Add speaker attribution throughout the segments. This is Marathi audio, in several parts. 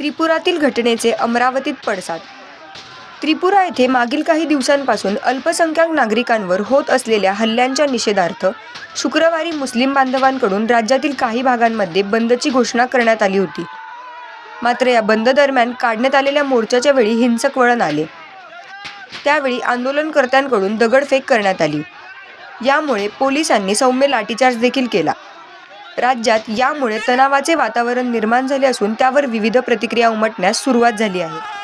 Speaker 1: त्रिपुरातील घटनेचे अमरावतीत पडसाद. त्रिपुरा येथे मागील काही दिवसांपासून अल्पसंख्याक नागरिकांवर होत असलेल्या हल्ल्यांच्या निषेधार्थ शुक्रवारी मुस्लिम बांधवांकडून राज्यातील काही भागांमध्ये बंदची घोषणा करण्यात आली होती. मात्र या बंद दरम्यान काढण्यात आलेल्या मोर्चाच्या वेळी हिंसक वळण आले. त्यावेळी आंदोलनकर्त्यांकडून दगडफेक करण्यात आली. यामुळे पोलिसांनी सौम्य लाठीचार्ज देखील केला. राज्यात यामुळे तणावाचे वातावरण निर्माण झाले असून त्यावर विविध प्रतिक्रिया उमटण्यास सुरुवात झाली आहे.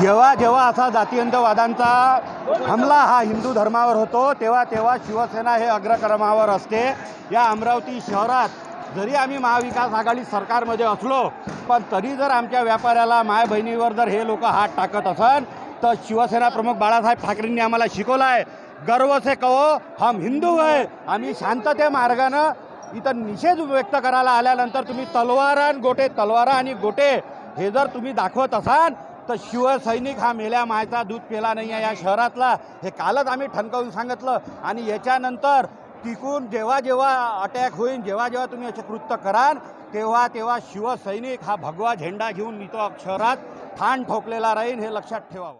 Speaker 2: जेव्हा जेव्हा असा जातीयंतवादांचा हमला हा हिंदू धर्मावर होतो तेव्हा तेव्हा शिवसेना हे अग्रक्रमावर असते. या अमरावती शहरात जरी आम्ही महाविकास आघाडी सरकारमध्ये असलो पण तरी जर आमच्या व्यापाऱ्याला माय बहिणीवर जर हे लोक हात टाकत असन तर शिवसेना प्रमुख बाळासाहेब ठाकरेंनी आम्हाला शिकवलं आहे गर्व से कहो हम हिंदू आहे आम्ही शांतते मार्गानं इथं निषेध व्यक्त करायला आल्यानंतर तुम्ही तलवार आणि गोटे तलवारा आणि गोटे हे जर तुम्ही दाखवत असाल तर शिवसैनिक हा मेल्या मायचा दूध पेला नाही आहे या शहरातला. हे कालच आम्ही ठणकावून सांगितलं. आणि याच्यानंतर टिकून जेव्हा जेव्हा अटॅक होईल जेव्हा जेव्हा तुम्ही असे कृत्य कराल तेव्हा तेव्हा शिवसैनिक हा भगवा झेंडा घेऊन इथं शहरात ठाण ठोकलेला राहील हे लक्षात ठेवावं.